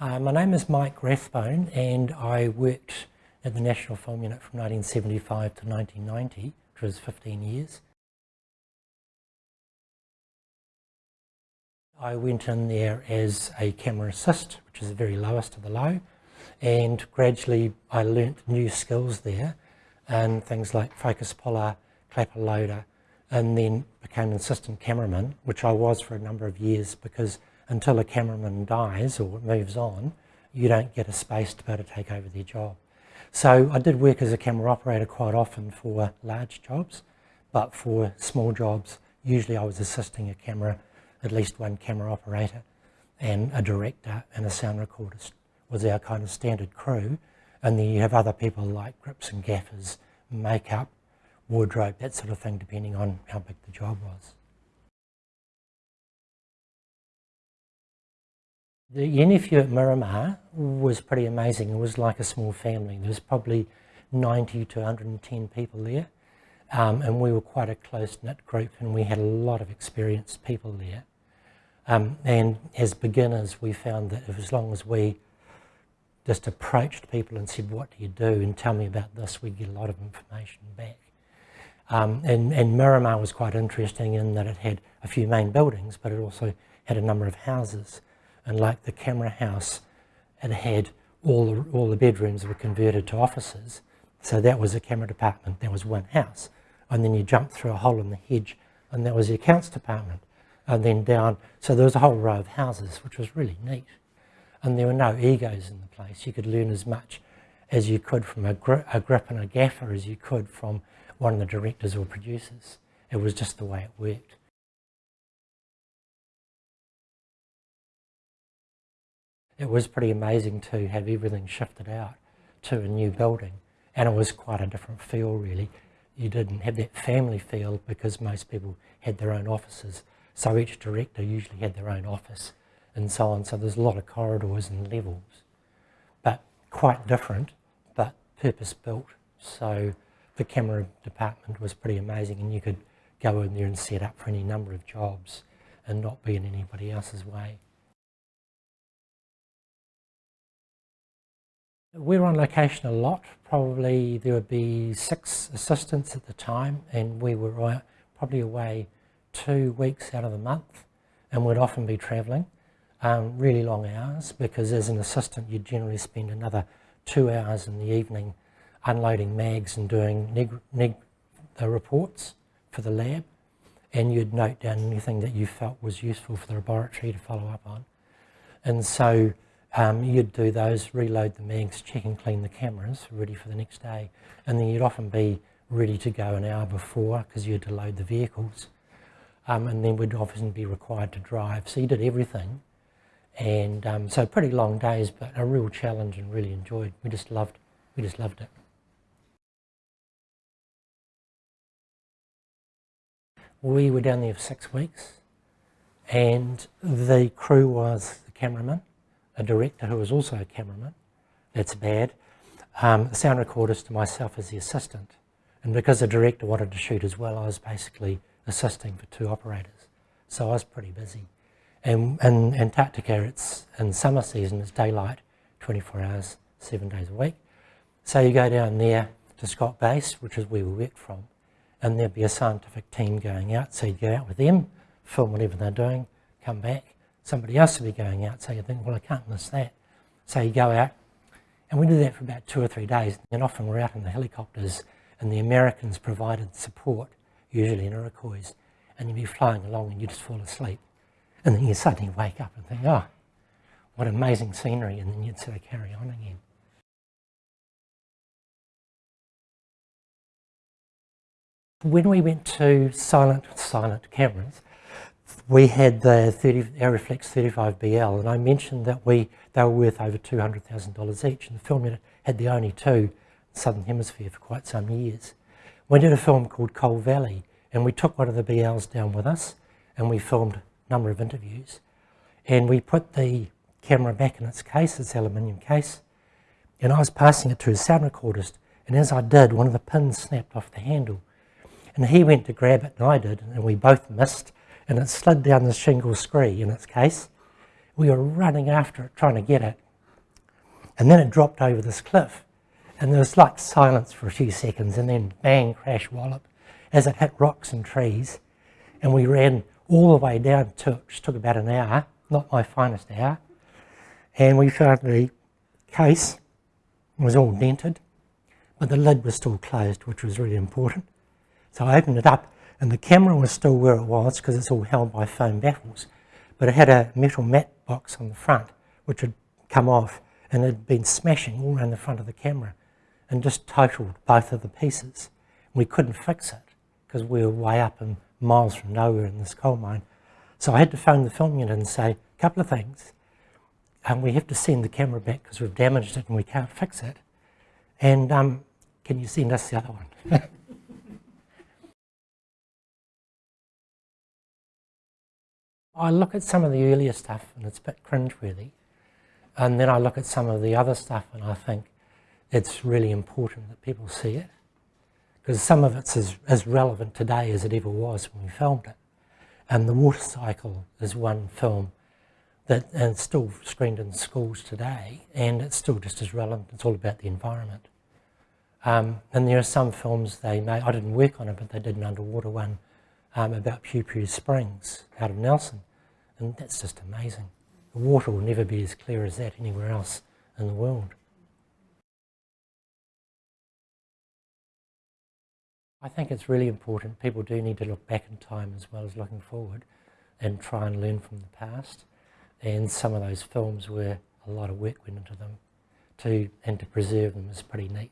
Uh, my name is Mike Rathbone and I worked at the National Film Unit from 1975 to 1990, which was 15 years. I went in there as a camera assist, which is the very lowest of the low, and gradually I learnt new skills there and things like focus puller, clapper loader, and then became an assistant cameraman, which I was for a number of years because until a cameraman dies or moves on, you don't get a space to be able to take over their job. So I did work as a camera operator quite often for large jobs, but for small jobs, usually I was assisting a camera, at least one camera operator, and a director and a sound recordist was our kind of standard crew. And then you have other people like grips and gaffers, makeup, wardrobe, that sort of thing, depending on how big the job was. The NFU at Miramar was pretty amazing. It was like a small family. There was probably 90 to 110 people there. Um, and we were quite a close-knit group and we had a lot of experienced people there. Um, and as beginners, we found that as long as we just approached people and said, what do you do? And tell me about this, we'd get a lot of information back. Um, and, and Miramar was quite interesting in that it had a few main buildings, but it also had a number of houses and like the camera house, it had all the, all the bedrooms were converted to offices. So that was a camera department, that was one house. And then you jumped through a hole in the hedge and that was the accounts department. And then down, so there was a whole row of houses, which was really neat. And there were no egos in the place. You could learn as much as you could from a, gri a grip and a gaffer as you could from one of the directors or producers. It was just the way it worked. It was pretty amazing to have everything shifted out to a new building. And it was quite a different feel, really. You didn't have that family feel because most people had their own offices. So each director usually had their own office and so on. So there's a lot of corridors and levels, but quite different, but purpose-built. So the camera department was pretty amazing and you could go in there and set up for any number of jobs and not be in anybody else's way. Were on location a lot, probably there would be six assistants at the time and we were probably away two weeks out of the month and we'd often be travelling um, really long hours because as an assistant you'd generally spend another two hours in the evening unloading mags and doing neg, neg the reports for the lab and you'd note down anything that you felt was useful for the laboratory to follow up on. And so um, you'd do those, reload the mags, check and clean the cameras, ready for the next day. And then you'd often be ready to go an hour before because you had to load the vehicles. Um, and then we'd often be required to drive. So you did everything. And um, so pretty long days, but a real challenge and really enjoyed. We just loved, we just loved it. We were down there for six weeks and the crew was the cameraman, a director who was also a cameraman. That's bad. Um, a sound recordist to myself as the assistant. And because the director wanted to shoot as well, I was basically assisting for two operators. So I was pretty busy. And in Antarctica, it's in summer season, it's daylight, 24 hours, seven days a week. So you go down there to Scott Base, which is where we worked from, and there'd be a scientific team going out. So you go out with them, film whatever they're doing, come back, somebody else will be going out, so you think, well, I can't miss that. So you go out, and we did that for about two or three days, and often we're out in the helicopters, and the Americans provided support, usually in Iroquois, and you'd be flying along and you just fall asleep. And then you suddenly wake up and think, oh, what amazing scenery, and then you'd sort of carry on again. When we went to silent, silent cameras, we had the 30, Arriflex 35BL, and I mentioned that we they were worth over $200,000 each, and the film unit had the only two in the Southern Hemisphere for quite some years. We did a film called Coal Valley, and we took one of the BLs down with us, and we filmed a number of interviews. And we put the camera back in its case, its aluminium case, and I was passing it to a sound recordist, and as I did, one of the pins snapped off the handle. And he went to grab it, and I did, and we both missed, and it slid down the shingle scree in its case. We were running after it, trying to get it, And then it dropped over this cliff. And there was like silence for a few seconds and then bang, crash, wallop as it hit rocks and trees. And we ran all the way down to which took about an hour, not my finest hour. And we found the case was all dented, but the lid was still closed, which was really important. So I opened it up and the camera was still where it was because it's all held by foam baffles. But it had a metal matte box on the front, which had come off and had been smashing all around the front of the camera and just totaled both of the pieces. We couldn't fix it because we were way up and miles from nowhere in this coal mine. So I had to phone the film unit and say a couple of things. And we have to send the camera back because we've damaged it and we can't fix it. And um, can you send us the other one? I look at some of the earlier stuff and it's a bit cringeworthy. And then I look at some of the other stuff and I think it's really important that people see it. Because some of it's as, as relevant today as it ever was when we filmed it. And The Water Cycle is one film that and still screened in schools today and it's still just as relevant. It's all about the environment. Um, and there are some films they made, I didn't work on it, but they did an underwater one um, about Pupu Springs out of Nelson. And that's just amazing. The water will never be as clear as that anywhere else in the world. I think it's really important. People do need to look back in time as well as looking forward and try and learn from the past. And some of those films where a lot of work went into them to, and to preserve them is pretty neat.